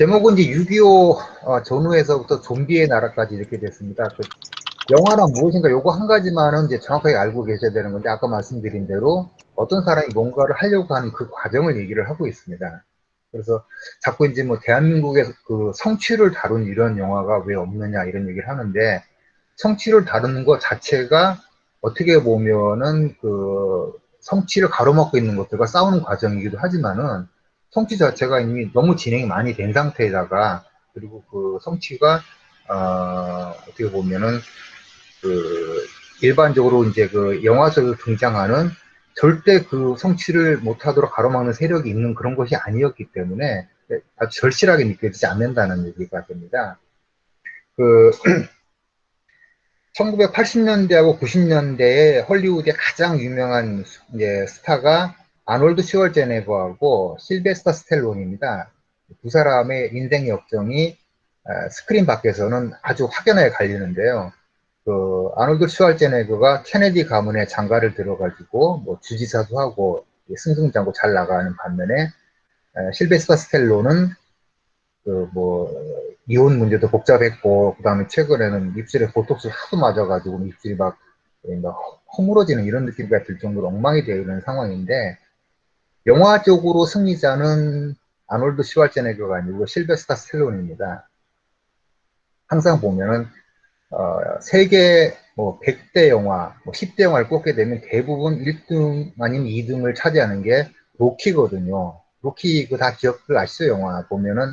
제목은 이제 6.25 어, 전후에서부터 좀비의 나라까지 이렇게 됐습니다. 그 영화란 무엇인가 요거 한 가지만은 이제 정확하게 알고 계셔야 되는 건데 아까 말씀드린 대로 어떤 사람이 뭔가를 하려고 하는 그 과정을 얘기를 하고 있습니다. 그래서 자꾸 이제 뭐 대한민국에서 그 성취를 다룬 이런 영화가 왜 없느냐 이런 얘기를 하는데 성취를 다루는 것 자체가 어떻게 보면은 그 성취를 가로막고 있는 것들과 싸우는 과정이기도 하지만은 성취 자체가 이미 너무 진행이 많이 된 상태에다가 그리고 그 성취가 어, 어떻게 보면은 그 일반적으로 이제 그 영화 속에 등장하는 절대 그 성취를 못하도록 가로막는 세력이 있는 그런 것이 아니었기 때문에 아주 절실하게 느껴지지 않는다는 얘기가 됩니다. 그 1980년대하고 90년대에 헐리우드의 가장 유명한 이제 스타가 아놀드 슈왈제네거하고 실베스터 스텔론입니다. 두 사람의 인생 역정이 아, 스크린 밖에서는 아주 확연하게 갈리는데요. 그 아놀드 슈왈제네거가 케네디 가문에 장가를 들어가지고 뭐 주지사도 하고 승승장구 잘 나가는 반면에 실베스터 스텔론은 그 뭐 이혼 문제도 복잡했고 그 다음에 최근에는 입술에 보톡스를 하도 맞아가지고 입술이 막 허물어지는 이런 느낌이 들 정도로 엉망이 되어 있는 상황인데 영화적으로 승리자는 아놀드 슈왈제네거가 아니고 실베스터 스텔론입니다. 항상 보면은 어, 세계 뭐 100대 영화, 뭐 10대 영화를 꼽게 되면 대부분 1등 아니면 2등을 차지하는 게 로키거든요. 로키 그 다 기억들 아시죠? 영화 보면은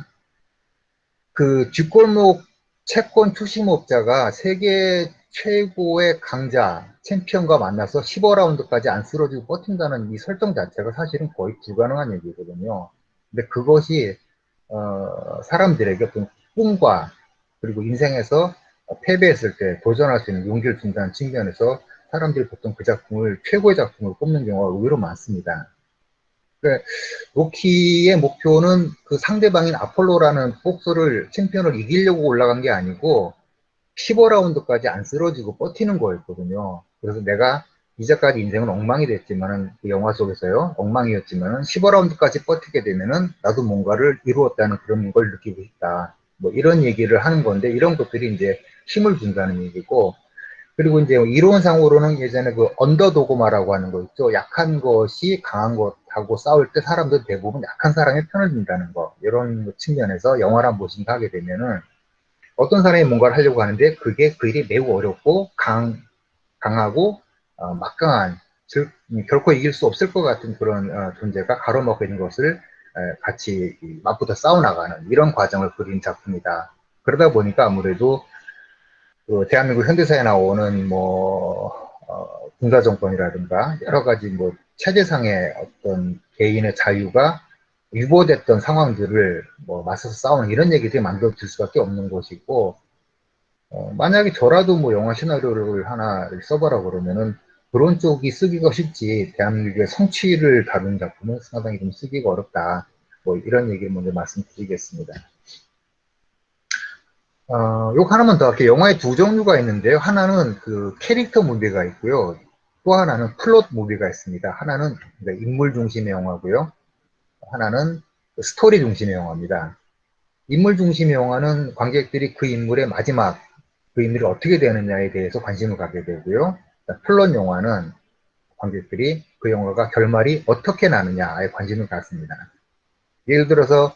그 뒷골목 채권 투심업자가 세계 최고의 강자 챔피언과 만나서 15라운드까지 안 쓰러지고 버틴다는 이 설정 자체가 사실은 거의 불가능한 얘기거든요. 근데 그것이 어, 사람들에게 어떤 꿈과 그리고 인생에서 패배했을 때 도전할 수 있는 용기를 준다는 측면에서 사람들이 보통 그 작품을 최고의 작품으로 꼽는 경우가 의외로 많습니다. 그러니까 로키의 목표는 그 상대방인 아폴로라는 복서를 챔피언을 이기려고 올라간 게 아니고 15라운드까지 안 쓰러지고 버티는 거였거든요. 그래서 내가 이제까지 인생은 엉망이 됐지만은 그 영화 속에서요 엉망이었지만은 15라운드까지 버티게 되면은 나도 뭔가를 이루었다는 그런 걸 느끼고 있다. 뭐 이런 얘기를 하는 건데 이런 것들이 이제 힘을 준다는 얘기고 그리고 이제 이론상으로는 예전에 그 언더도그마라고 하는 거 있죠. 약한 것이 강한 것하고 싸울 때 사람들 대부분 약한 사람의 편을 든다는 거 이런 측면에서 영화란 무엇인가 하게 되면은 어떤 사람이 뭔가를 하려고 하는데 그게 그 일이 매우 어렵고 강, 강하고 어, 막강한 즉 결코 이길 수 없을 것 같은 그런 어, 존재가 가로막고 있는 것을 같이 맞붙어 싸워나가는 이런 과정을 그린 작품이다. 그러다 보니까 아무래도 그 대한민국 현대사에 나오는 뭐 어, 군사정권이라든가 여러 가지 뭐 체제상의 어떤 개인의 자유가 유보됐던 상황들을 뭐 맞서서 싸우는 이런 얘기들이 만들어질 수밖에 없는 것이고 어, 만약에 저라도 뭐 영화 시나리오를 하나 써보라 그러면은 그런 쪽이 쓰기가 쉽지 대한민국의 성취를 다룬 작품은 상당히 좀 쓰기가 어렵다. 뭐 이런 얘기를 먼저 말씀드리겠습니다. 어, 요거 하나만 더 할게요. 영화에 두 종류가 있는데요. 하나는 그 character movie가 있고요. 또 하나는 plot movie가 있습니다. 하나는 인물 중심의 영화고요. 하나는 스토리 중심의 영화입니다. 인물 중심의 영화는 관객들이 그 인물의 마지막 그 인물이 어떻게 되느냐에 대해서 관심을 갖게 되고요. 플롯 영화는 관객들이 그 영화가 결말이 어떻게 나느냐에 관심을 갖습니다. 예를 들어서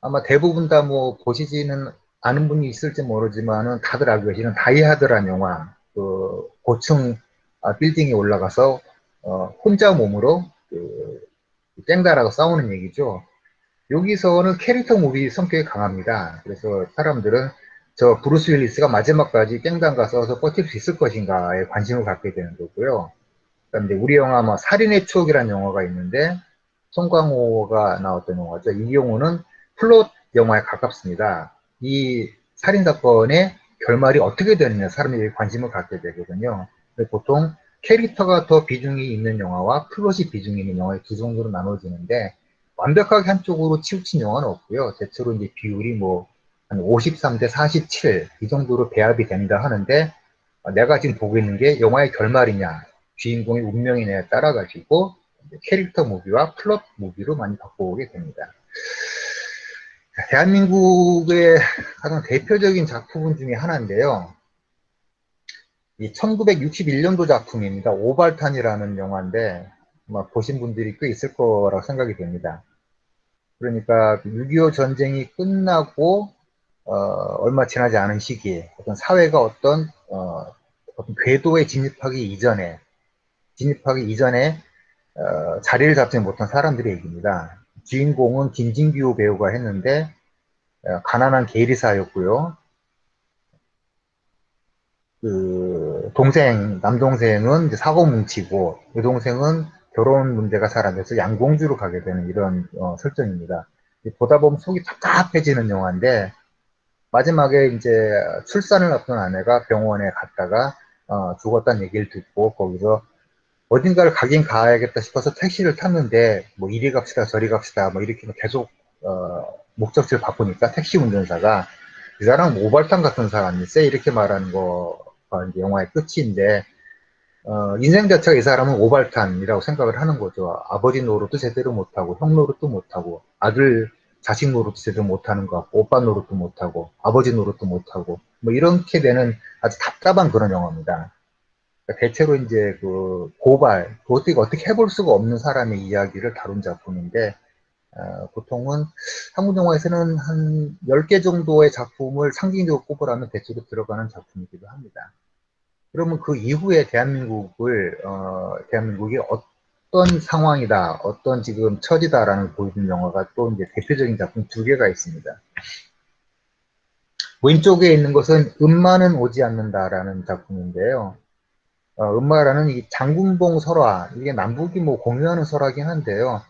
아마 대부분 다 뭐 보시지는 않은 분이 있을지 모르지만은 다들 알고 계시는 다이하드란 영화 그 고층 아, 빌딩에 올라가서 어, 혼자 몸으로 그 깽단하고 싸우는 얘기죠. 여기서는 character movie 성격이 강합니다. 그래서 사람들은 저 브루스 윌리스가 마지막까지 깽단과 서서 버틸 수 있을 것인가에 관심을 갖게 되는 거고요. 그다음에 우리 영화 뭐 살인의 추억이라는 영화가 있는데 송강호가 나왔던 영화죠. 이 경우는 플롯 영화에 가깝습니다. 이 살인 사건의 결말이 어떻게 되느냐 사람들이 관심을 갖게 되거든요. 보통 캐릭터가 더 비중이 있는 영화와 플롯이 비중이 있는 영화의 두 종류로 나눠지는데 완벽하게 한쪽으로 치우친 영화는 없고요. 대체로 이제 비율이 뭐 한 53대 47 이 정도로 배합이 된다 하는데 어, 내가 지금 보고 있는 게 영화의 결말이냐 주인공의 운명이냐에 따라 가지고 character movie와 plot movie로 많이 바꿔오게 됩니다. 대한민국의 가장 대표적인 작품 중에 하나인데요. 이 1961년도 작품입니다. 오발탄이라는 영화인데 아마 보신 분들이 꽤 있을 거라고 생각이 됩니다. 그러니까 6.25 전쟁이 끝나고 어, 얼마 지나지 않은 시기에 어떤 사회가 어떤, 어, 어떤 궤도에 진입하기 이전에 진입하기 이전에 어, 자리를 잡지 못한 사람들의 얘기입니다. 주인공은 김진규 배우가 했는데 어, 가난한 계리사였고요. 그 동생 남동생은 사고 뭉치고 여동생은 결혼 문제가 돼서 양공주로 가게 되는 이런 어, 설정입니다. 보다 보면 속이 답답해지는 영화인데 마지막에 이제 출산을 앞둔 아내가 병원에 갔다가 어, 죽었다는 얘기를 듣고 거기서 어딘가를 가긴 가야겠다 싶어서 택시를 탔는데 뭐 이리 갑시다 저리 갑시다 뭐 이렇게 계속 어, 목적지를 바꾸니까 택시 운전사가 이 사람 모발탄 같은 사람이세 이렇게 말하는 거 가 이제 영화의 끝인데 어, 인생 자체가 이 사람은 오발탄이라고 생각을 하는 거죠. 아버지 노릇도 제대로 못하고 형 노릇도 못하고 아들 자식 노릇도 제대로 못하는 것 같고 오빠 노릇도 못하고 아버지 노릇도 못하고 뭐 이렇게 되는 아주 답답한 그런 영화입니다. 그러니까 대체로 이제 그 고발, 어떻게 어떻게 해볼 수가 없는 사람의 이야기를 다룬 작품인데 어, 보통은 한국 영화에서는 한 10개 정도의 작품을 상징적으로 꼽으라면 대체로 들어가는 작품이기도 합니다. 그러면 그 이후에 대한민국을 어, 대한민국이 어떤 상황이다, 어떤 지금 처지다라는 보여주는 영화가 또 이제 대표적인 작품 두 개가 있습니다. 왼쪽에 있는 것은 음마는 오지 않는다라는 작품인데요. 어, 음마라는 이 장군봉 설화, 이게 남북이 뭐 공유하는 설화긴 한데요.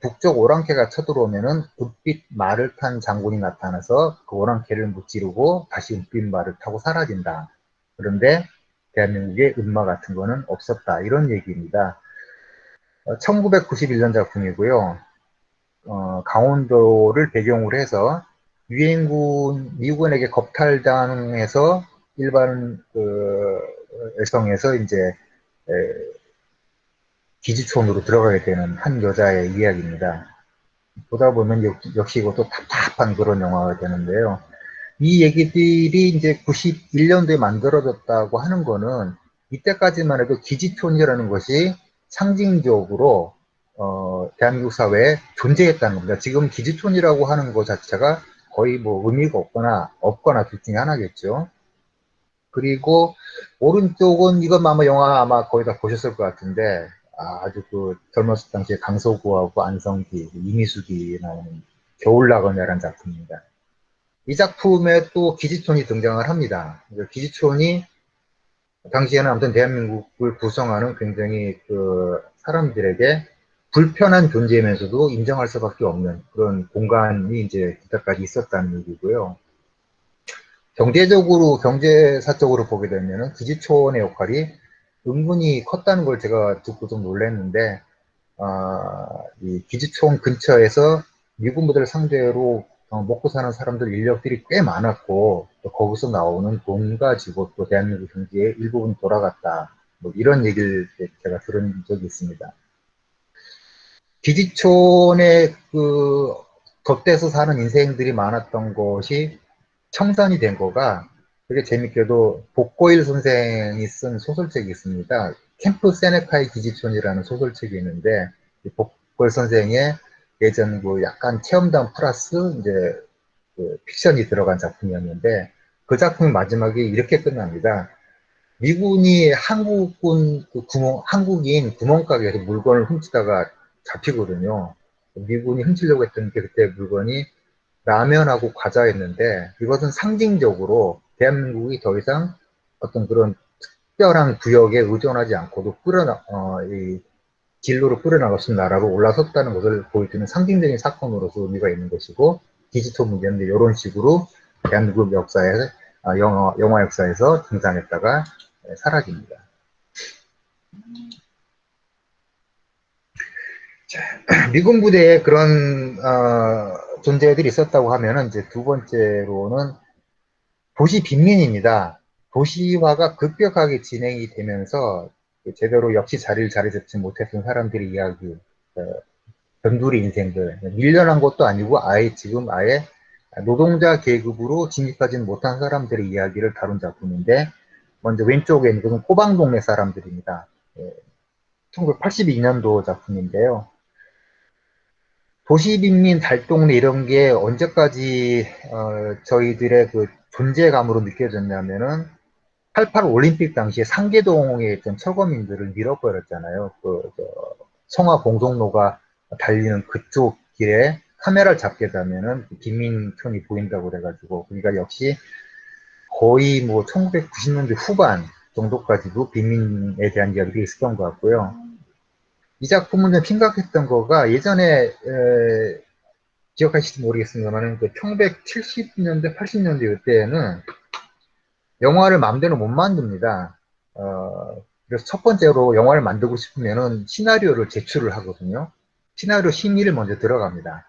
북쪽 오랑캐가 쳐들어오면은 읍빛 말을 탄 장군이 나타나서 그 오랑캐를 무찌르고 다시 읍빛 말을 타고 사라진다. 그런데 대한민국에 음마 같은 거는 없었다. 이런 얘기입니다. 어, 1991년 작품이고요. 어, 강원도를 배경으로 해서 유엔군 미군에게 겁탈당해서 일반 그 여성에서 이제 에, 기지촌으로 들어가게 되는 한 여자의 이야기입니다. 보다 보면 역, 역시 이것도 답답한 그런 영화가 되는데요. 이 얘기들이 이제 91년도에 만들어졌다고 하는 거는 이때까지만 해도 기지촌이라는 것이 상징적으로 어, 대한민국 사회에 존재했다는 겁니다. 지금 기지촌이라고 하는 것 자체가 거의 뭐 의미가 없거나 없거나 둘 중에 하나겠죠. 그리고 오른쪽은 이건 아마 영화 아마 거의 다 보셨을 것 같은데 아주 그 젊었을 당시에 강서구하고 안성기, 이미숙이 나오는 겨울나거냐라는 작품입니다. 이 작품에 또 기지촌이 등장을 합니다. 기지촌이 당시에는 아무튼 대한민국을 구성하는 굉장히 그 사람들에게 불편한 존재이면서도 인정할 수밖에 없는 그런 공간이 이제 그때까지 있었다는 얘기고요. 경제적으로, 경제사적으로 보게 되면은 기지촌의 역할이 은근히 컸다는 걸 제가 듣고 좀 놀랐는데, 아, 이 기지촌 근처에서 미군 부대를 상대로 어, 먹고 사는 사람들 인력들이 꽤 많았고 또 거기서 나오는 돈 가지고 또 대한민국 경제의 일부분 돌아갔다 뭐 이런 얘기를 제가 들은 적이 있습니다. 기지촌에 그 덧대서 사는 인생들이 많았던 것이 청산이 된 거가 되게 재밌게도 복고일 선생이 쓴 소설책이 있습니다. 캠프 세네카의 기지촌이라는 소설책이 있는데 복고일 선생의 예전 그 약간 체험담 플러스 이제 그 픽션이 들어간 작품이었는데 그 작품 마지막에 이렇게 끝납니다. 미군이 한국군 그 구멍, 한국인 구멍가게에서 물건을 훔치다가 잡히거든요. 미군이 훔치려고 했던 게 그때 물건이 라면하고 과자였는데 이것은 상징적으로 대한민국이 더 이상 어떤 그런 특별한 구역에 의존하지 않고도 끌어나, 어, 이 진로로 나라로 올라섰다는 것을 보여주는 상징적인 사건으로서 의미가 있는 것이고 디지털 문제인데 이런 식으로 대한민국 역사에 아, 영화, 영화 역사에서 등장했다가 사라집니다. 자, 미군 부대에 그런 어, 존재들이 있었다고 하면 이제 두 번째로는 도시 빈민입니다. 도시화가 급격하게 진행이 되면서 제대로 역시 자리를 자리 잡지 못했던 사람들의 이야기, 어, 변두리 인생들, 밀려난 것도 아니고 아예 지금 아예 노동자 계급으로 진입하지는 못한 사람들의 이야기를 다룬 작품인데 먼저 왼쪽에 있는 것은 꼬방동네 사람들입니다. 1982년도 작품인데요. 도시빈민 달동네 이런 게 언제까지 어, 저희들의 그 존재감으로 느껴졌냐면은 88 올림픽 당시에 상계동에 있던 철거민들을 밀어버렸잖아요. 그, 저, 성화 공성로가 달리는 그쪽 길에 카메라를 잡게 되면은 빈민촌이 보인다고 그래가지고, 그러니까 역시 거의 뭐 1990년대 후반 정도까지도 빈민에 대한 이야기가 있었던 것 같고요. 이 작품은 좀 심각했던 거가 예전에 에, 기억하실지 모르겠습니다만 그 1970년대, 80년대 이때에는 영화를 마음대로 못 만듭니다. 어, 그래서 첫 번째로 영화를 만들고 싶으면은 시나리오를 제출을 하거든요. 시나리오 심의를 먼저 들어갑니다.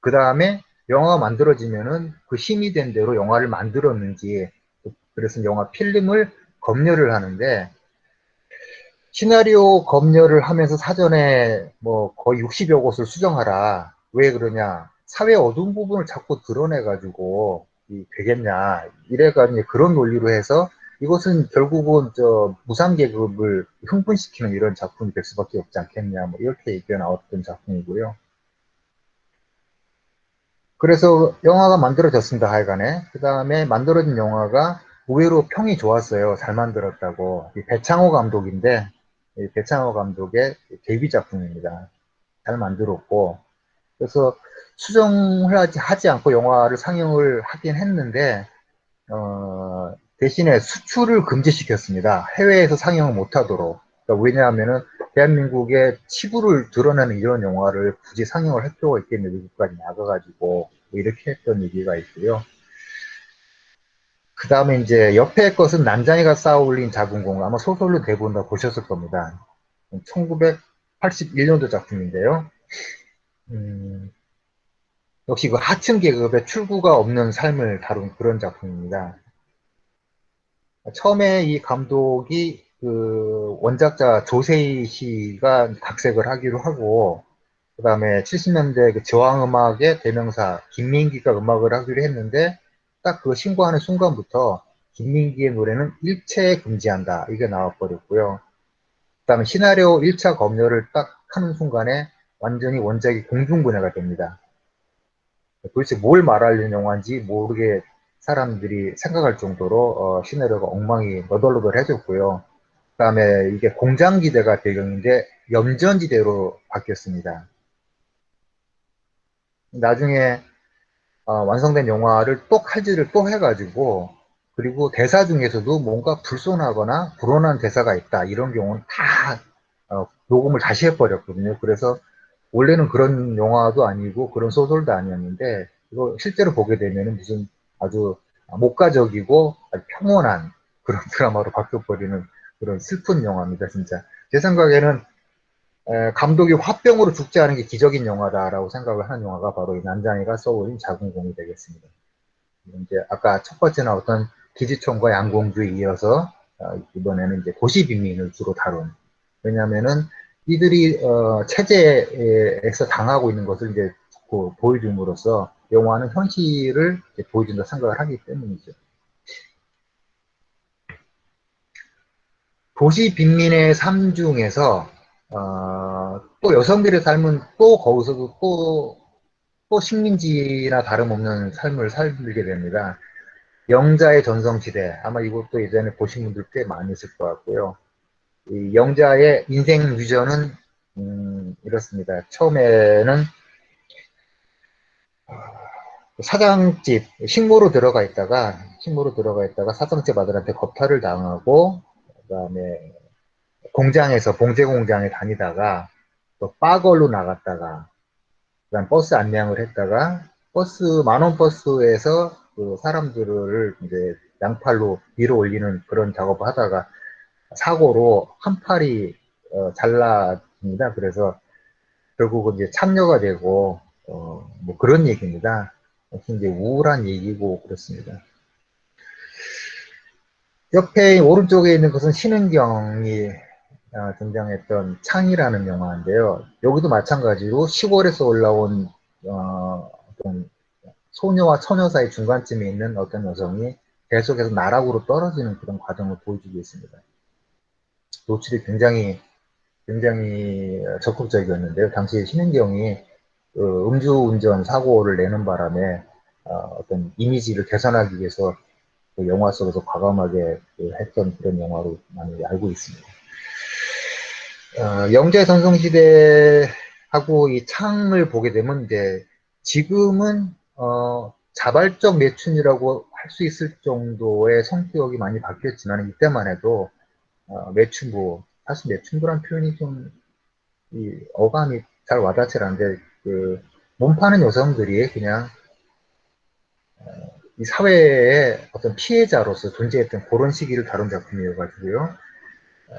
그 다음에 영화가 만들어지면은 그 심의된 대로 영화를 만들었는지 그래서 영화 필름을 검열을 하는데 시나리오 검열을 하면서 사전에 뭐 거의 60여 곳을 수정하라. 왜 그러냐. 사회 어두운 부분을 자꾸 드러내 가지고 되겠냐. 이래가지고 그런 논리로 해서 이것은 결국은 저 무상 계급을 흥분시키는 이런 작품이 될 수밖에 없지 않겠냐. 뭐 이렇게 얘기가 나왔던 작품이고요. 그래서 영화가 만들어졌습니다 하여간에. 그 다음에 만들어진 영화가 의외로 평이 좋았어요. 잘 만들었다고. 배창호 감독인데 배창호 감독의 데뷔 작품입니다. 잘 만들었고. 그래서 수정을 하지, 않고 영화를 상영을 하긴 했는데 어, 대신에 수출을 금지시켰습니다. 해외에서 상영을 못하도록. 그러니까 왜냐하면은 대한민국의 치부를 드러내는 이런 영화를 굳이 상영을 할 필요가 있겠냐 미국까지 나가가지고 뭐 이렇게 했던 얘기가 있고요. 그 다음에 이제 옆에 것은 난장이가 쌓아올린 작은 공 아마 소설로 대본 다 보셨을 겁니다. 1981년도 작품인데요. 음, 역시 그 하층 계급의 출구가 없는 삶을 다룬 그런 작품입니다. 처음에 이 감독이 그 원작자 조세희 씨가 각색을 하기로 하고 그 다음에 70년대 그 저항음악의 대명사 김민기가 음악을 하기로 했는데 딱 그 신고하는 순간부터 김민기의 노래는 일체 금지한다 이게 나와버렸고요. 그 다음에 시나리오 1차 검열을 딱 하는 순간에 완전히 원작이 공중분해가 됩니다. 도대체 뭘 말하려는 영화인지 모르게 사람들이 생각할 정도로 어, 시나리오가 엉망이 너덜너덜해졌고요. 그 다음에 이게 공장지대가 배경인데 염전지대로 바뀌었습니다. 나중에 어, 완성된 영화를 또 칼질을 또 해가지고 그리고 대사 중에서도 뭔가 불손하거나 불온한 대사가 있다 이런 경우는 다 어, 녹음을 다시 해버렸거든요. 그래서 원래는 그런 영화도 아니고 그런 소설도 아니었는데 이거 실제로 보게 되면 무슨 아주 목가적이고 아주 평온한 그런 드라마로 바뀌어버리는 그런 슬픈 영화입니다 진짜. 제 생각에는 감독이 화병으로 죽지 않은 게 기적인 영화다라고 생각을 하는 영화가 바로 이 난장이가 써올린 작은 공이 되겠습니다. 이제 아까 첫 번째 나왔던 기지총과 양공주에 이어서 어, 이번에는 이제 도시 빈민을 주로 다룬 왜냐하면은 이들이 어, 체제에서 당하고 있는 것을 이제 그 보여줌으로써 영화는 현실을 보여준다 생각을 하기 때문이죠. 도시 빈민의 삶 중에서 어, 또 여성들의 삶은 또 거기서도 또, 또 식민지나 다름없는 삶을 살게 됩니다. 영자의 전성시대 아마 이것도 예전에 보신 분들 꽤 있을 것 같고요. 영자의 인생 유전은 음, 이렇습니다. 처음에는 어, 사장집 식모로 들어가 있다가 식모로 들어가 있다가 사장집 아들한테 겁탈을 당하고 그다음에 공장에서 봉제 공장에 다니다가 또 빠걸로 나갔다가 그다음 버스 안내양을 했다가 버스 만원 버스에서 그 사람들을 이제 양팔로 위로 올리는 그런 작업을 하다가 사고로 한 팔이 어, 잘라집니다. 그래서 결국은 이제 참여가 되고 어, 뭐 그런 얘기입니다. 이제 우울한 얘기고 그렇습니다. 옆에 오른쪽에 있는 것은 신은경이 어, 등장했던 창이라는 영화인데요. 여기도 마찬가지로 시골에서 올라온 어, 소녀와 처녀 사이 중간쯤에 있는 어떤 여성이 계속해서 나락으로 떨어지는 그런 과정을 보여주고 있습니다. 노출이 굉장히 굉장히 적극적이었는데요. 당시 신은경이 그 음주운전 사고를 내는 바람에 어, 떤 이미지를 개선하기 위해서 그 영화 속에서 과감하게 그 했던 그런 영화로 많이 알고 있습니다. 어, 영재 전성시대하고 이 창을 보게 되면 이제 지금은 어, 자발적 매춘이라고 할 수 있을 정도의 성격이 많이 바뀌었지만 이때만 해도 어, 매춘부 사실 매춘부란 표현이 좀 이 어감이 잘 와닿지 않는데 그 몸파는 여성들이 그냥 어, 이 사회의 어떤 피해자로서 존재했던 그런 시기를 다룬 작품이어가지고요.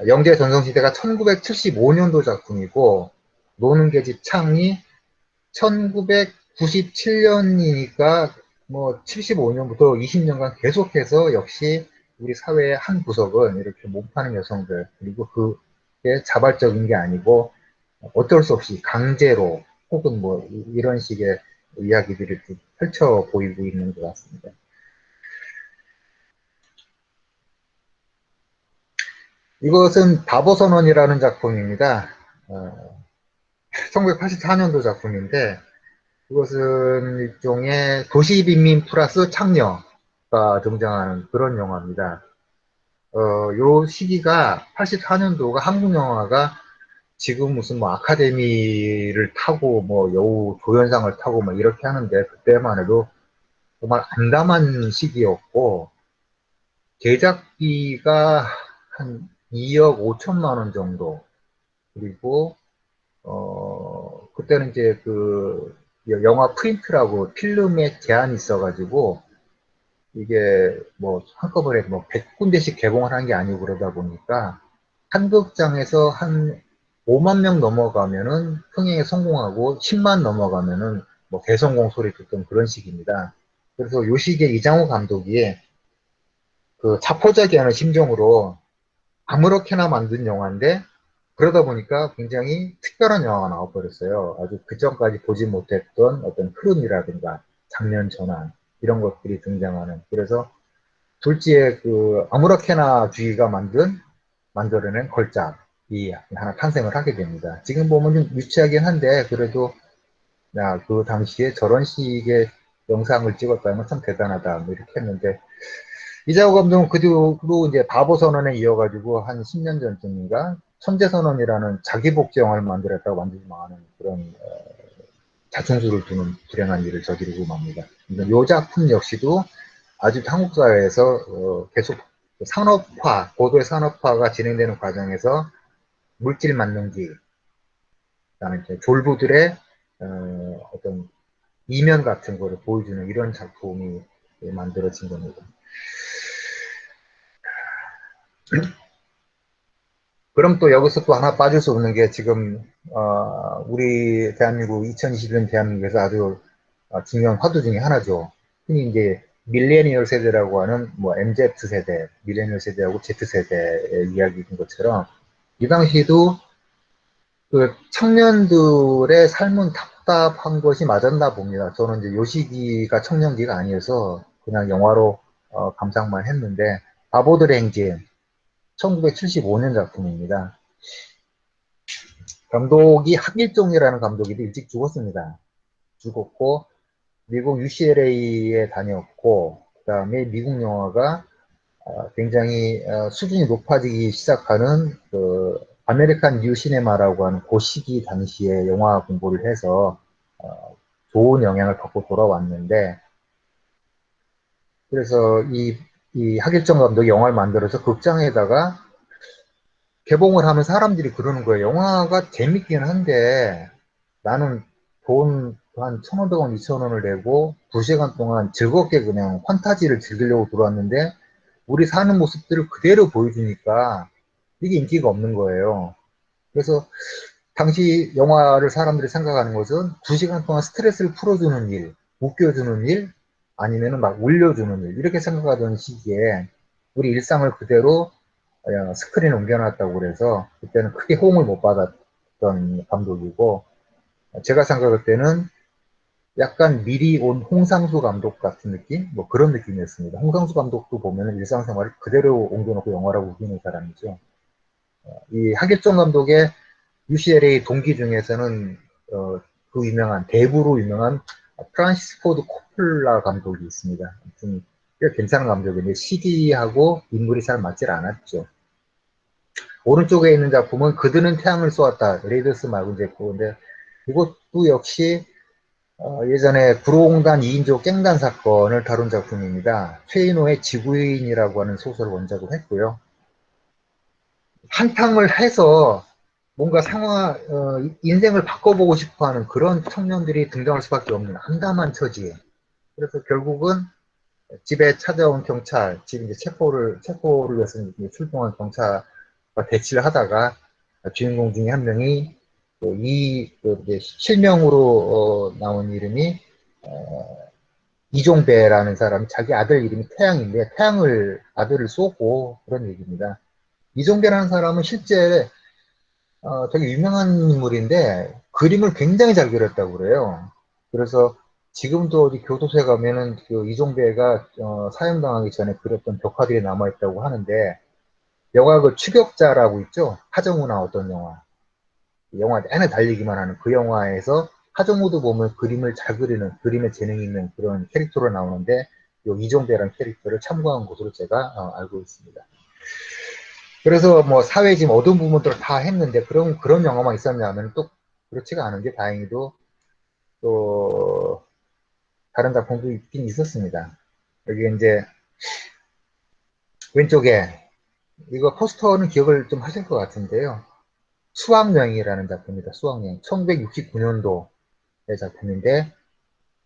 영재 전성시대가 1975년도 작품이고 노는 계집 창이 1997년이니까 뭐 75년부터 20년간 계속해서 역시 우리 사회의 한 구석은 이렇게 몸파는 여성들 그리고 그게 자발적인 게 아니고 어쩔 수 없이 강제로 혹은 뭐 이런 식의 이야기들을 펼쳐 보이고 있는 것 같습니다. 이것은 바보선언이라는 작품입니다. 어, 1984년도 작품인데 이것은 일종의 도시빈민 플러스 창녀 가 등장하는 그런 영화입니다. 어, 요 시기가 84년도가 한국 영화가 지금 무슨 뭐 아카데미를 타고 뭐 여우 조연상을 타고 뭐 이렇게 하는데 그때만 해도 정말 암담한 시기였고 제작비가 한 2억 5천만 원 정도 그리고 어 그때는 이제 그 영화 프린트라고 필름에 제한이 있어가지고 이게 뭐 한꺼번에 뭐 100군데씩 개봉을 한 게 아니고 그러다 보니까 한 극장에서 한 5만 명 넘어가면은 흥행에 성공하고 10만 넘어가면은 뭐 대성공 소리 듣던 그런 식입니다. 그래서 요 시기에 이장호 감독이 그 자포자기 하는 심정으로 아무렇게나 만든 영화인데 그러다 보니까 굉장히 특별한 영화가 나와버렸어요. 아주 그 전까지 보지 못했던 어떤 흐름이라든가 장면 전환 이런 것들이 등장하는 그래서 둘째의 그 아무렇게나 주의가 만든 만들어낸 걸작이 하나 탄생을 하게 됩니다. 지금 보면 좀 유치하긴 한데 그래도 야, 그 당시에 저런 식의 영상을 찍었다는 참 대단하다 뭐 이렇게 했는데 이자호 감독은 그 뒤로 이제 바보 선언에 이어가지고 한 10년 전쯤인가 천재 선언이라는 자기 복제 영화를 만들었다고 완전히 망하는 그런 어, 자충수를 두는 불행한 일을 저지르고 맙니다. 이 작품 역시도 아직 한국 사회에서 어, 계속 산업화, 고도의 산업화가 진행되는 과정에서 물질 만능기, 그다음에 졸부들의 어, 어떤 이면 같은 거를 보여주는 이런 작품이 만들어진 겁니다. 그럼 또 여기서 또 하나 빠질 수 없는 게 지금 어, 우리 대한민국 2021년 대한민국에서 아주 어, 중요한 화두 중에 하나죠. 흔히 이제 밀레니얼 세대라고 하는 뭐 MZ 세대, 밀레니얼 세대하고 Z 세대의 이야기인 것처럼 이 당시에도 그 청년들의 삶은 답답한 것이 맞았나 봅니다. 저는 이제 요 시기가 청년기가 아니어서 그냥 영화로 어, 감상만 했는데 바보들의 행진 1975년 작품입니다. 감독이 하길종이라는 감독이 일찍 죽었습니다. 죽었고 미국 UCLA에 다녔고 그 다음에 미국 영화가 어, 굉장히 어, 수준이 높아지기 시작하는 그 American New Cinema라고 하는 그 시기 당시에 영화 공부를 해서 어, 좋은 영향을 받고 돌아왔는데 그래서 이, 이 하길정 감독이 영화를 만들어서 극장에다가 개봉을 하면 사람들이 그러는 거예요. 영화가 재밌긴 한데 나는 돈한 1,500원, 2,000원을 내고 2시간 동안 즐겁게 그냥 판타지를 즐기려고 들어왔는데 우리 사는 모습들을 그대로 보여주니까 이게 인기가 없는 거예요. 그래서 당시 영화를 사람들이 생각하는 것은 2시간 동안 스트레스를 풀어주는 일, 웃겨주는 일, 아니면 막 울려주는 일, 이렇게 생각하던 시기에 우리 일상을 그대로 스크린에 옮겨놨다고 그래서 그때는 크게 호응을 못 받았던 감독이고 제가 생각할 때는 약간 미리 온 홍상수 감독 같은 느낌? 뭐 그런 느낌이었습니다. 홍상수 감독도 보면 일상생활을 그대로 옮겨놓고 영화라고 우기는 사람이죠. 어, 이 하길정 감독의 UCLA 동기 중에서는 어, 그 유명한 대부로 유명한 프란시스 포드 코폴라 감독이 있습니다. 좀 괜찮은 감독인데 시대하고 인물이 잘 맞질 않았죠. 오른쪽에 있는 작품은 그들은 태양을 쏘았다. 레이더스 말고 이제 그건데 이것도 역시 어, 예전에 구로공단 2인조 깽단 사건을 다룬 작품입니다. 최인호의 지구인이라고 하는 소설을 원작으로 했고요. 한탕을 해서 뭔가 상황, 어, 인생을 바꿔보고 싶어 하는 그런 청년들이 등장할 수밖에 없는 한담한 처지. 그래서 결국은 집에 찾아온 경찰, 집 이제 체포를, 체포를 위해서 출동한 경찰과 대치를 하다가 주인공 중에 한 명이 이그 실명으로 어, 나온 이름이 어, 이종배라는 사람 자기 아들 이름이 태양인데 태양을 아들을 쏘고 그런 얘기입니다. 이종배라는 사람은 실제 어, 되게 유명한 인물인데 그림을 굉장히 잘 그렸다고 그래요. 그래서 지금도 어디 교도소에 가면은 그 이종배가 어, 사형당하기 전에 그렸던 벽화들이 남아있다고 하는데 영화 그 추격자라고 있죠? 하정우 나왔던 영화. 영화 내내 달리기만 하는 그 영화에서 하정우도 보면 그림을 잘 그리는 그림에 재능이 있는 그런 캐릭터로 나오는데 요 이종배라는 캐릭터를 참고한 것으로 제가 어, 알고 있습니다. 그래서 뭐 사회 지금 어두운 부분들을 다 했는데 그런 그런 영화만 있었냐면 또 그렇지가 않은 게 다행히도 또 다른 작품도 있긴 있었습니다. 여기 이제 왼쪽에 이거 포스터는 기억을 좀 하실 것 같은데요. 수학여행이라는 작품입니다. 수학여행. 1969년도의 작품인데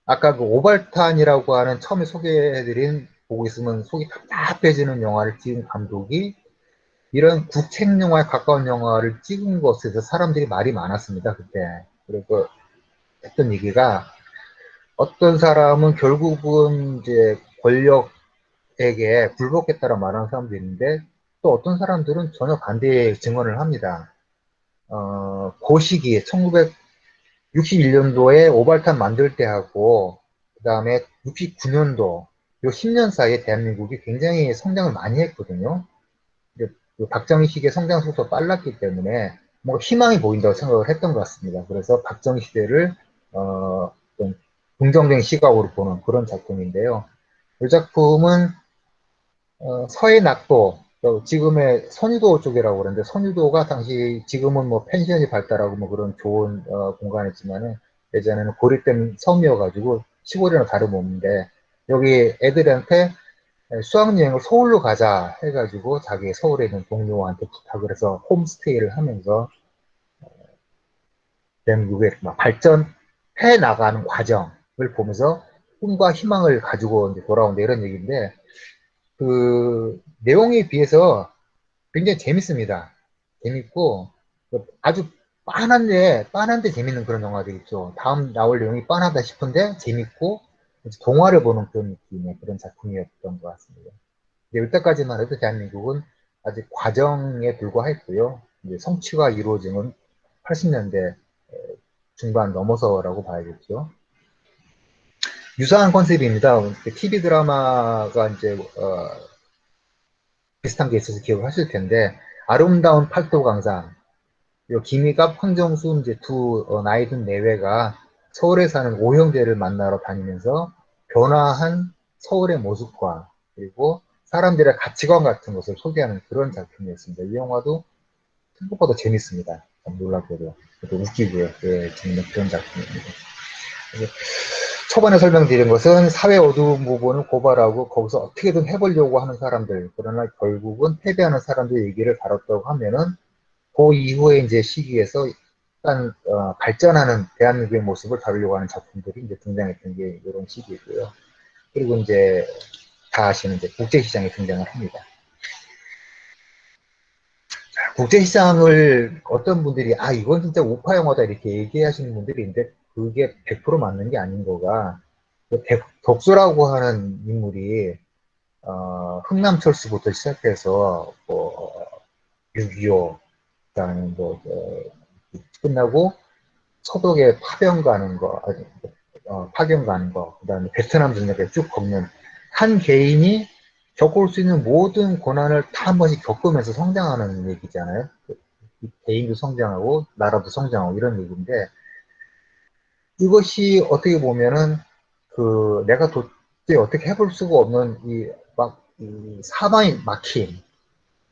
아까 그 오발탄이라고 하는 처음에 소개해드린 보고 있으면 속이 답답해지는 영화를 찍은 감독이 이런 국책 영화에 가까운 영화를 찍은 것에 서 사람들이 말이 많았습니다. 그때. 그리고 했던 얘기가 어떤 사람은 결국은 이제 권력에게 굴복했다라 말하는 사람도 있는데 또 어떤 사람들은 전혀 반대의 증언을 합니다. 어, 그 시기에 1961년도에 오발탄 만들 때하고 그 다음에 69년도 요 10년 사이에 대한민국이 굉장히 성장을 많이 했거든요. 그 박정희 시기의 성장 속도가 빨랐기 때문에 뭔가 희망이 보인다고 생각을 했던 것 같습니다. 그래서 박정희 시대를 어, 좀 긍정적인 시각으로 보는 그런 작품인데요. 이 작품은 어, 서해 낙도 지금의 선유도 쪽이라고 그러는데 선유도가 당시 지금은 뭐 펜션이 발달하고 뭐 그런 좋은 어, 공간이지만은 예전에는 고립된 섬이어가지고 시골이랑 다름없는데 여기 애들한테 수학여행을 서울로 가자 해가지고 자기 서울에 있는 동료한테 부탁을 해서 홈스테이를 하면서 대한민국의 발전해 나가는 과정을 보면서 꿈과 희망을 가지고 돌아온다 이런 얘기인데 그 내용에 비해서 굉장히 재밌습니다. 재밌고 아주 빤한데 빤한데 재밌는 그런 영화들 있죠. 다음 나올 내용이 빤하다 싶은데 재밌고 동화를 보는 그런 느낌의 그런 작품이었던 것 같습니다. 이때까지만 해도 대한민국은 아직 과정에 불과했고요. 이제 성취가 이루어지는 80년대 중반 넘어서라고 봐야겠죠. 유사한 컨셉입니다. TV 드라마가 이제 어, 비슷한 게 있어서 기억을 하실 텐데 아름다운 팔도 강산 요 김희갑, 황정수 이제 두 어, 나이 든 내외가 서울에 사는 오형제를 만나러 다니면서 변화한 서울의 모습과 그리고 사람들의 가치관 같은 것을 소개하는 그런 작품이었습니다. 이 영화도 생각보다 재밌습니다. 놀랍게도. 또 웃기고요. 예, 재밌는 그런 작품입니다. 초반에 설명드린 것은 사회 어두운 부분을 고발하고 거기서 어떻게든 해보려고 하는 사람들, 그러나 결국은 패배하는 사람들 얘기를 다뤘다고 하면은 그 이후에 이제 시기에서 일단 어, 발전하는 대한민국의 모습을 다루려고 하는 작품들이 이제 등장했던 게 이런 시기고요. 그리고 이제 다 아시는 이제 국제시장에 등장을 합니다. 국제시장을 어떤 분들이 아 이건 진짜 우파 영화다 이렇게 얘기하시는 분들이 있는데 그게 100% 맞는 게 아닌 거가 그 덕수라고 하는 인물이 어, 흥남철수부터 시작해서 뭐 6.25 그다음에 뭐 어, 끝나고 서독에 파병 가는 거 어, 파견 가는 거, 그 다음에 베트남 전역에 쭉 걷는 한 개인이 겪을 수 있는 모든 고난을 다 한 번씩 겪으면서 성장하는 얘기잖아요. 개인도 성장하고 나라도 성장하고 이런 얘기인데 이것이 어떻게 보면은 그 내가 도저히 어떻게 해볼 수가 없는 이 막 이 사방이 막힌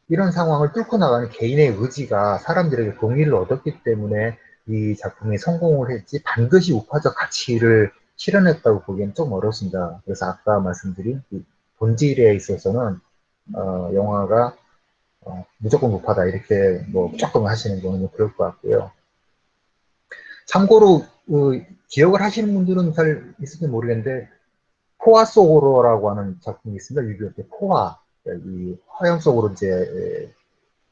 이런 상황을 뚫고 나가는 개인의 의지가 사람들에게 동의를 얻었기 때문에 이 작품이 성공을 했지 반드시 우파적 가치를 실현했다고 보기엔 좀 어렵습니다. 그래서 아까 말씀드린 본질에 있어서는 어, 영화가 어, 무조건 우파다 이렇게 뭐 무조건 하시는 거는 그럴 것 같고요. 참고로 그, 기억을 하시는 분들은 잘 있을지 모르겠는데 포화 속으로라고 하는 작품이 있습니다. 6.25때 포화 이 화형 속으로 이제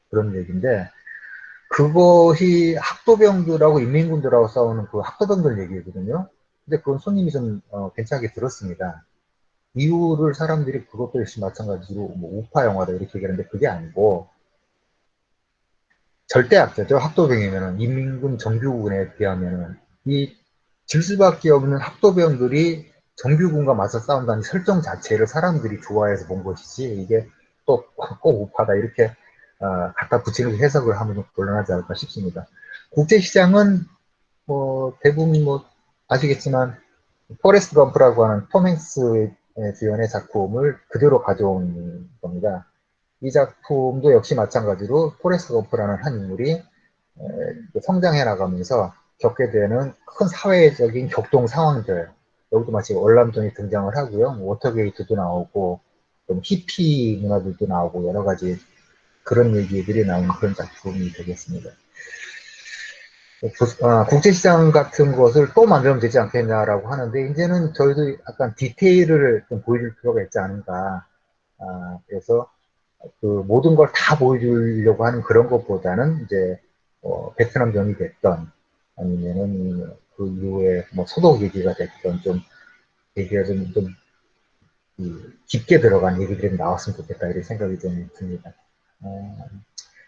그런 얘기인데 그것이 학도병들하고 인민군들하고 싸우는 그 학도병들 얘기거든요. 근데 그건 손님이 좀 어, 괜찮게 들었습니다. 이유를 사람들이 그것도 역시 마찬가지로 뭐 우파 영화다 이렇게 얘기하는데 그게 아니고 절대 악자죠. 학도병이면은 인민군 정규군에 비하면은 이 질 수밖에 없는 학도병들이 정규군과 맞서 싸운다는 설정 자체를 사람들이 좋아해서 본 것이지 이게 또 꼭 우파다 이렇게 어, 갖다 붙이는 해석을 하면 좀 곤란하지 않을까 싶습니다. 국제시장은 뭐 대부분 뭐 아시겠지만 포레스트 검프라고 하는 톰 행크스의 주연의 작품을 그대로 가져온 겁니다. 이 작품도 역시 마찬가지로 포레스트 검프라는 한 인물이 성장해 나가면서 겪게 되는 큰 사회적인 격동 상황들 여기도 마치 월남전이 등장을 하고요. 뭐 워터게이트도 나오고 좀 히피 문화들도 나오고 여러 가지 그런 얘기들이 나오는 그런 작품이 되겠습니다. 아, 국제시장 같은 것을 또 만들면 되지 않겠냐라고 하는데 이제는 저희도 약간 디테일을 좀 보여줄 필요가 있지 않은가 아, 그래서 그 모든 걸 다 보여주려고 하는 그런 것보다는 이제 어, 베트남전이 됐던 아니면은 그 이후에 뭐 소독 얘기가 됐던 좀 얘기가 좀, 좀 깊게 들어간 얘기들이 나왔으면 좋겠다 이런 생각이 좀 듭니다. 어,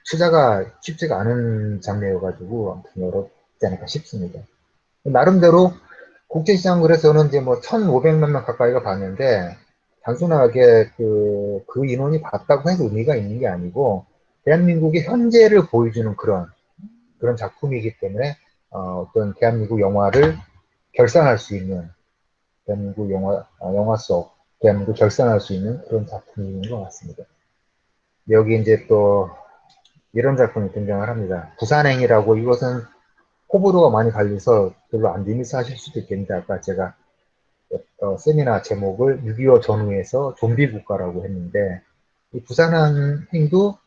투자가 쉽지가 않은 장르여가지고 아무튼 어렵지 않을까 싶습니다. 나름대로 국제시장 그래서는 이제 뭐 1,500만 명 가까이가 봤는데 단순하게 그, 그 인원이 봤다고 해서 의미가 있는 게 아니고 대한민국의 현재를 보여주는 그런 그런 작품이기 때문에 어, 떤 대한민국 영화를 결산할 수 있는 대한민국 영화 어, 영화 속 대한민국 결산할 수 있는 그런 작품인 것 같습니다. 여기 이제 또 이런 작품이 등장을 합니다. 부산행이라고 이것은 호불호가 많이 갈려서 별로 안 재밌어 하실 수도 있겠는데 아까 제가 어, 세미나 제목을 6.25 전후에서 좀비 국가라고 했는데 이 부산행도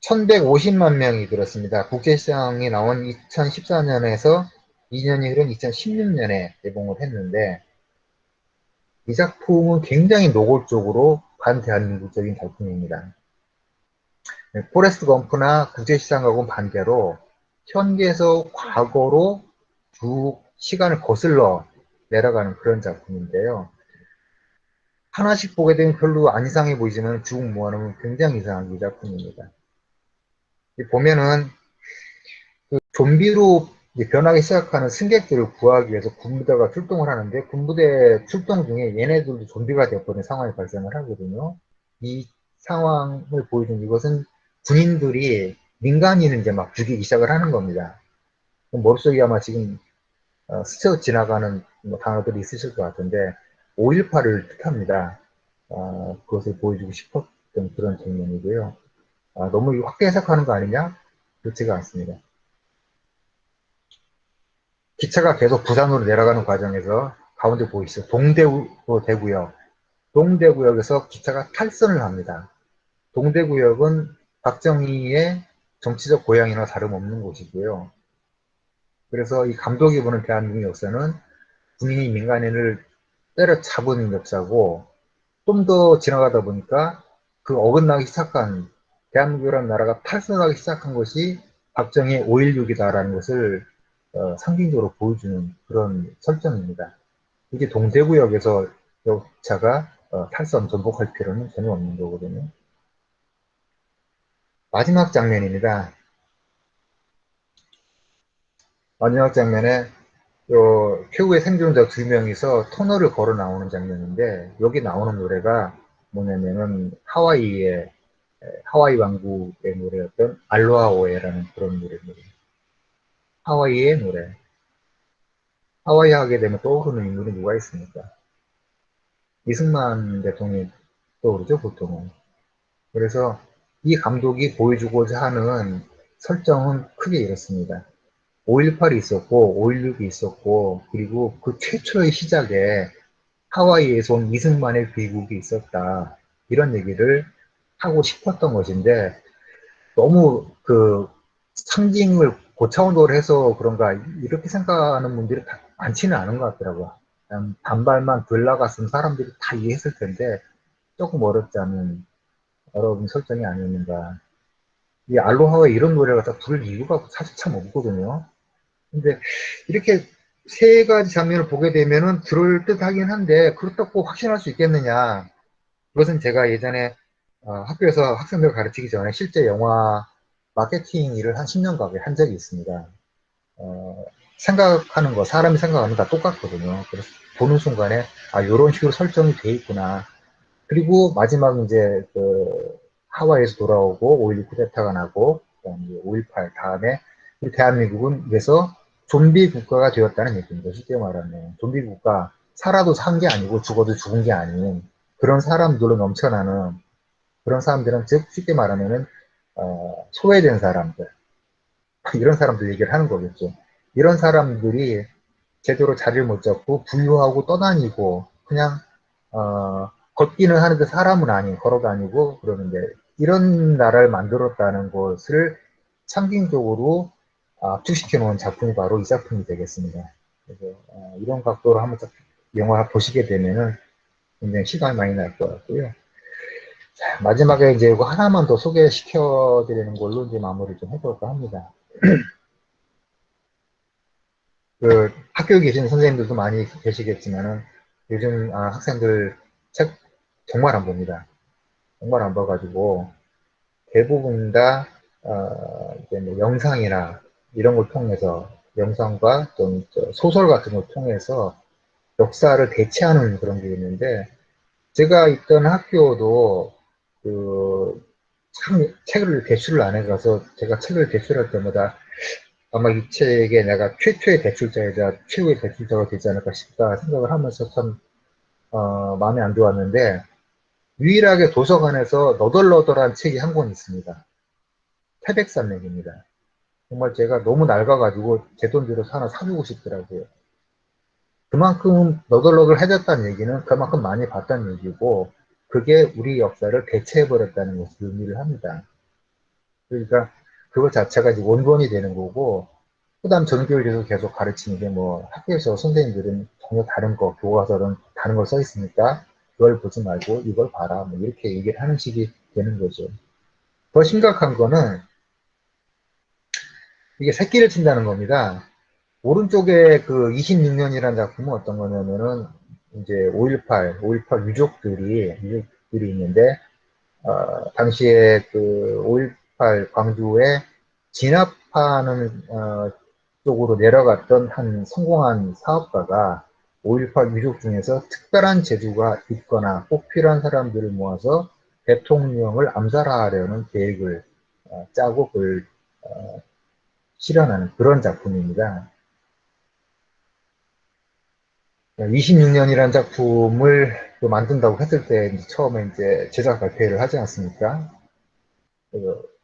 1150만 명이 들었습니다. 국제시장에 나온 2014년에서 2년이 흐른 2016년에 개봉을 했는데 이 작품은 굉장히 노골적으로 반대한민국적인 작품입니다. 네, 포레스트 검프나 국제시장하고는 반대로 현재에서 과거로 쭉 시간을 거슬러 내려가는 그런 작품인데요. 하나씩 보게 되면 별로 안 이상해 보이지만 쭉 모아놓으면 굉장히 이상한 이 작품입니다. 보면은 그 좀비로 변하기 시작하는 승객들을 구하기 위해서 군부대가 출동을 하는데 군부대 출동 중에 얘네들도 좀비가 되어버린 상황이 발생을 하거든요. 이 상황을 보여준 이것은 군인들이 민간인을 이제 막 죽이기 시작을 하는 겁니다. 머릿속에 아마 지금 어, 스쳐 지나가는 뭐 단어들이 있으실 것 같은데 5.18을 뜻합니다. 어, 그것을 보여주고 싶었던 그런 장면이고요. 아, 너무 확대 해석하는 거 아니냐? 그렇지가 않습니다. 기차가 계속 부산으로 내려가는 과정에서 가운데 보이시죠? 동대구 대구역. 동대구역에서 기차가 탈선을 합니다. 동대구역은 박정희의 정치적 고향이나 다름없는 곳이고요. 그래서 이 감독이 보는 대한민국 역사는 군인이 민간인을 때려잡은 역사고 좀 더 지나가다 보니까 그 어긋나기 시작한 대한민국이라는 나라가 탈선하기 시작한 것이 박정희의 5.16이다라는 것을 어, 상징적으로 보여주는 그런 설정입니다. 이게 동대구역에서 역차가 어, 탈선 전복할 필요는 전혀 없는 거거든요. 마지막 장면입니다. 마지막 장면에 요 최후의 생존자 두 명이서 터널을 걸어 나오는 장면인데 여기 나오는 노래가 뭐냐면은 하와이의 하와이 왕국의 노래였던 알로하 오에라는 그런 노래입니다. 하와이의 노래. 하와이 하게 되면 떠오르는 인물이 누가 있습니까? 이승만 대통령이 떠오르죠, 보통은. 그래서 이 감독이 보여주고자 하는 설정은 크게 이렇습니다. 5.18이 있었고, 5.16이 있었고, 그리고 그 최초의 시작에 하와이에서 온 이승만의 귀국이 있었다. 이런 얘기를 하고 싶었던 것인데, 너무 그 상징을 고차원도를 해서 그런가, 이렇게 생각하는 분들이 많지는 않은 것 같더라고요. 반발만 덜 나갔으면 사람들이 다 이해했을 텐데, 조금 어렵지 않은 어려운 설정이 아니었는가. 이 알로하와 이런 노래가 다 부를 이유가 사실 참 없거든요. 근데 이렇게 세 가지 장면을 보게 되면은 들을 듯 하긴 한데 그렇다고 확신할 수 있겠느냐. 그것은 제가 예전에 어, 학교에서 학생들 가르치기 전에 실제 영화 마케팅 일을 한 10년 가까이 한 적이 있습니다. 어, 생각하는 거, 사람이 생각하는 거 다 똑같거든요. 그래서 보는 순간에, 아, 이런 식으로 설정이 돼 있구나. 그리고 마지막 이제 그 하와이에서 돌아오고 5.16 쿠데타가 나고, 그다음에 5.18 다음에 대한민국은 그래서 좀비 국가가 되었다는 얘기입니다. 쉽게 말하면. 좀비 국가, 살아도 산 게 아니고 죽어도 죽은 게 아닌 그런 사람들로 넘쳐나는 그런 사람들은 즉 쉽게 말하면은 어, 소외된 사람들 이런 사람들 얘기를 하는 거겠죠. 이런 사람들이 제대로 자리를 못 잡고 분류하고 떠다니고 그냥 어, 걷기는 하는데 사람은 아닌 걸어 다니고 그러는데 이런 나라를 만들었다는 것을 상징적으로 압축시켜 놓은 작품이 바로 이 작품이 되겠습니다. 그래서 어, 이런 각도로 한번 영화 보시게 되면은 굉장히 시간이 많이 날 것 같고요. 자, 마지막에 이제 이거 하나만 더 소개시켜 드리는 걸로 이제 마무리 좀 해볼까 합니다. 그 학교에 계신 선생님들도 많이 계시겠지만은 요즘 아, 학생들 책 정말 안 봅니다. 정말 안 봐가지고 대부분 다 어, 뭐 영상이나 이런 걸 통해서 영상과 좀 소설 같은 걸 통해서 역사를 대체하는 그런 게 있는데 제가 있던 학교도 그 참 책을 대출을 안 해가서 제가 책을 대출할 때마다 아마 이 책에 내가 최초의 대출자이자 최후의 대출자가 되지 않을까 싶다 생각을 하면서 참 어, 마음에 안 좋았는데 유일하게 도서관에서 너덜너덜한 책이 한 권 있습니다. 태백산맥입니다. 정말 제가 너무 낡아가지고 제 돈 들여서 하나 사주고 싶더라고요. 그만큼 너덜너덜해졌다는 얘기는 그만큼 많이 봤다는 얘기고 그게 우리 역사를 대체해버렸다는 것을 의미를 합니다. 그러니까 그것 자체가 이제 원본이 되는 거고 그 다음 전교육에서 계속 가르치는 게 뭐 학교에서 선생님들은 전혀 다른 거 교과서는 다른 걸 써 있으니까 그걸 보지 말고 이걸 봐라 뭐 이렇게 얘기를 하는 식이 되는 거죠. 더 심각한 거는 이게 새끼를 친다는 겁니다. 오른쪽에 그 26년이라는 작품은 어떤 거냐면은 이제 5.18, 5.18 유족들이, 유족들이 있는데, 어, 당시에 그 5.18 광주에 진압하는, 어, 쪽으로 내려갔던 한 성공한 사업가가 5.18 유족 중에서 특별한 재주가 있거나 꼭 필요한 사람들을 모아서 대통령을 암살하려는 계획을 어, 짜고 그걸 어, 실현하는 그런 작품입니다. 26년이라는 작품을 만든다고 했을 때 처음에 이제 제작 발표를 하지 않습니까?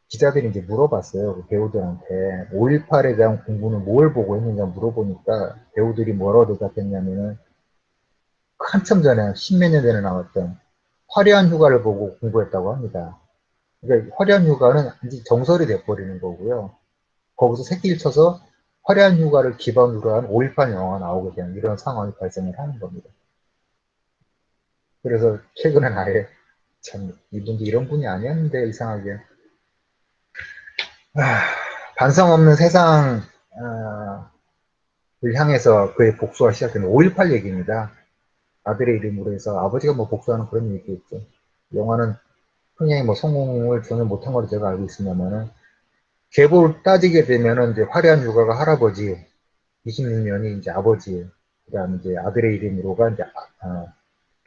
기자들이 이제 물어봤어요. 그 배우들한테 5.18에 대한 공부는 뭘 보고 했느냐 물어보니까 배우들이 뭐라고 대답했냐면은 한참 전에 십몇 년 전에 나왔던 화려한 휴가를 보고 공부했다고 합니다. 그러니까 화려한 휴가는 이제 정설이 돼버리는 거고요. 거기서 새끼를 쳐서 화려한 휴가를 기반으로 한 5.18 영화가 나오게 되는 이런 상황이 발생을 하는 겁니다. 그래서 최근에 아예 참 이분도 이런 분이 아니었는데 이상하게 아, 반성 없는 세상을 아, 향해서 그의 복수가 시작된 5.18 얘기입니다. 아들의 이름으로 해서 아버지가 뭐 복수하는 그런 얘기겠죠. 영화는 흥행이 뭐 성공을 전혀 못한 걸로 제가 알고 있습니다만은 계보를 따지게 되면은 이제 화려한 육아가 할아버지 26년이 이제 아버지, 그 다음 이제 아들의 이름으로가 이제, 어,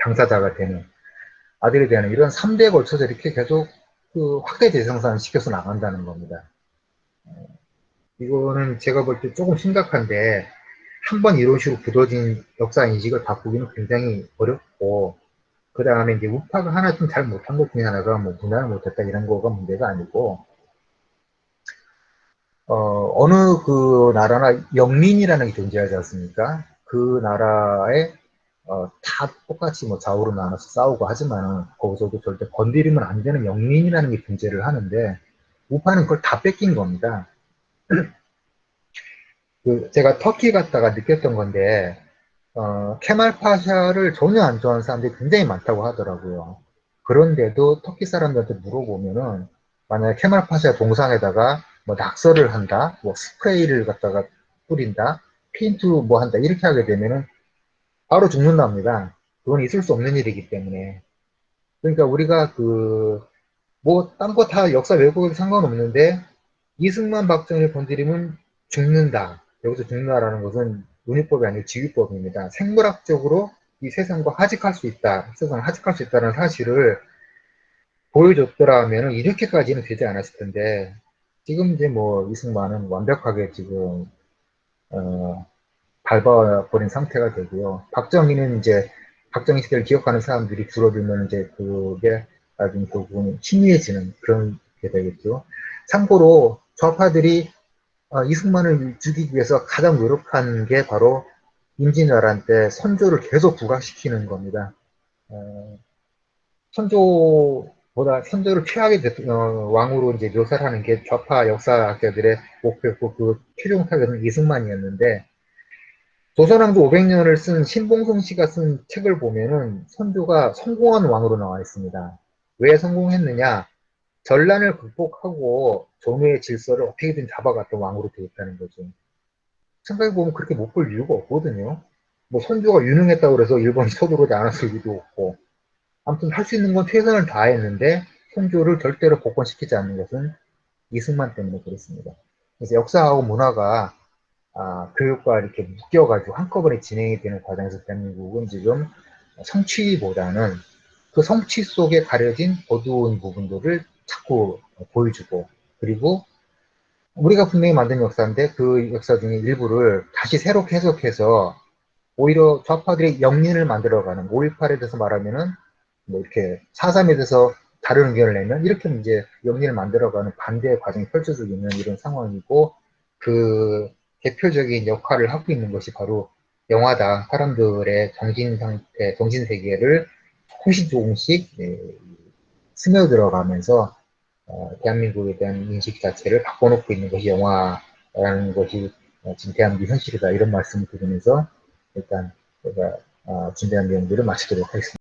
당사자가 되는, 아들이 되는 이런 3대에 걸쳐서 이렇게 계속 그 확대 재생산 시켜서 나간다는 겁니다. 어, 이거는 제가 볼 때 조금 심각한데, 한 번 이런 식으로 굳어진 역사 인식을 바꾸기는 굉장히 어렵고, 그 다음에 이제 우파가 하나 좀 잘 못한 것 중에 하나가 뭐 문화를 못했다 이런 거가 문제가 아니고, 어, 어느 그 나라나 영민이라는 게 존재하지 않습니까? 그 나라에 어, 다 똑같이 뭐 좌우로 나눠서 싸우고 하지만 거기서도 절대 건드리면 안 되는 영민이라는 게 존재를 하는데 우파는 그걸 다 뺏긴 겁니다. 그 제가 터키 갔다가 느꼈던 건데 어, 케말 파샤를 전혀 안 좋아하는 사람들이 굉장히 많다고 하더라고요. 그런데도 터키 사람들한테 물어보면은 만약에 케말 파샤 동상에다가 뭐 낙서를 한다, 뭐 스프레이를 갖다가 뿌린다, 페인트 뭐 한다 이렇게 하게 되면은 바로 죽는답니다. 그건 있을 수 없는 일이기 때문에. 그러니까 우리가 그 뭐 딴 거 다 역사 왜곡에도 상관없는데 이승만 박정희 건드리면 죽는다. 여기서 죽는다라는 것은 논의법이 아니고 지휘법입니다. 생물학적으로 이 세상과 하직할 수 있다. 세상을 하직할 수 있다는 사실을 보여줬더라면 이렇게까지는 되지 않았을 텐데 지금 이제 뭐 이승만은 완벽하게 지금 어, 밟아버린 상태가 되고요. 박정희는 이제 박정희 시대를 기억하는 사람들이 줄어들면 이제 그게 나중에 그 부분이 희미해지는 그런 게 되겠죠. 참고로 좌파들이 어, 이승만을 죽이기 위해서 가장 노력한 게 바로 임진왜란 때 선조를 계속 부각시키는 겁니다. 어, 선조 보다 선조를 최악의 어, 왕으로 이제 묘사를 하는 게 좌파 역사학자들의 목표였고 그 최종 타겟은 이승만이었는데 조선왕조 500년을 쓴 신봉성 씨가 쓴 책을 보면은 선조가 성공한 왕으로 나와 있습니다. 왜 성공했느냐? 전란을 극복하고 종의 질서를 어떻게든 잡아갔던 왕으로 되어 있다는 거죠. 생각해보면 그렇게 못 볼 이유가 없거든요. 뭐 선조가 유능했다고 해서 일본이 서두르지 않았을 리도 없고 아무튼 할 수 있는 건 최선을 다했는데 선조를 절대로 복권시키지 않는 것은 이승만 때문에 그렇습니다. 그래서 역사하고 문화가 아, 교육과 이렇게 묶여가지고 한꺼번에 진행이 되는 과정에서 대한민국은 지금 성취보다는 그 성취 속에 가려진 어두운 부분들을 자꾸 보여주고 그리고 우리가 분명히 만든 역사인데 그 역사 중에 일부를 다시 새롭게 해석해서 오히려 좌파들이 영린을 만들어가는 5.18에 대해서 말하면은 뭐 이렇게 4.3에 대해서 다른 의견을 내면 이렇게 이제 영린을 만들어가는 반대의 과정이 펼쳐지고 있는 이런 상황이고 그 대표적인 역할을 하고 있는 것이 바로 영화다. 사람들의 정신 상태, 정신 세계를 조금씩 조금씩 네, 스며들어가면서 어, 대한민국에 대한 인식 자체를 바꿔놓고 있는 것이 영화라는 것이 어, 지금 대한민국 현실이다 이런 말씀을 드리면서 일단 제가 어, 준비한 내용들을 마치도록 하겠습니다.